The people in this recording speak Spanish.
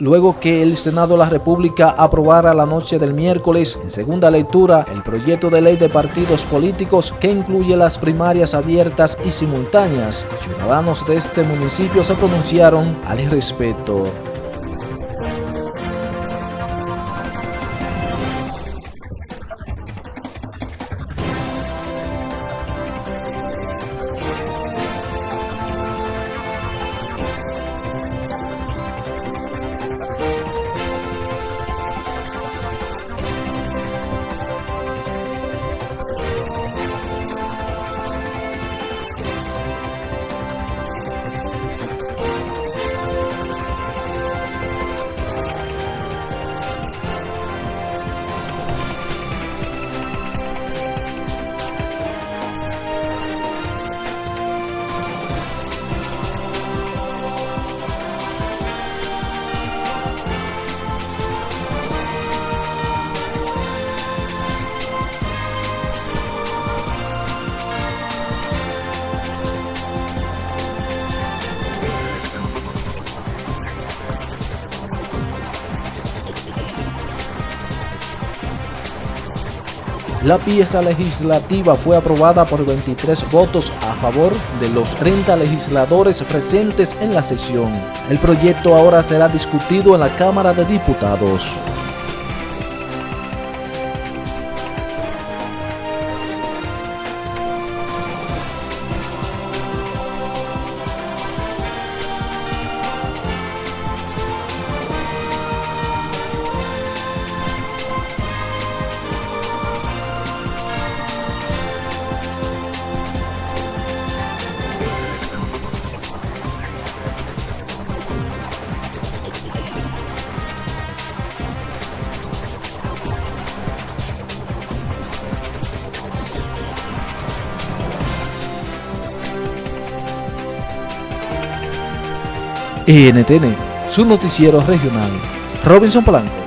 Luego que el Senado de la República aprobara la noche del miércoles en segunda lectura el proyecto de ley de partidos políticos que incluye las primarias abiertas y simultáneas, ciudadanos de este municipio se pronunciaron al respecto. La pieza legislativa fue aprobada por 23 votos a favor de los 30 legisladores presentes en la sesión. El proyecto ahora será discutido en la Cámara de Diputados. NTN, su noticiero regional. Robinson Polanco.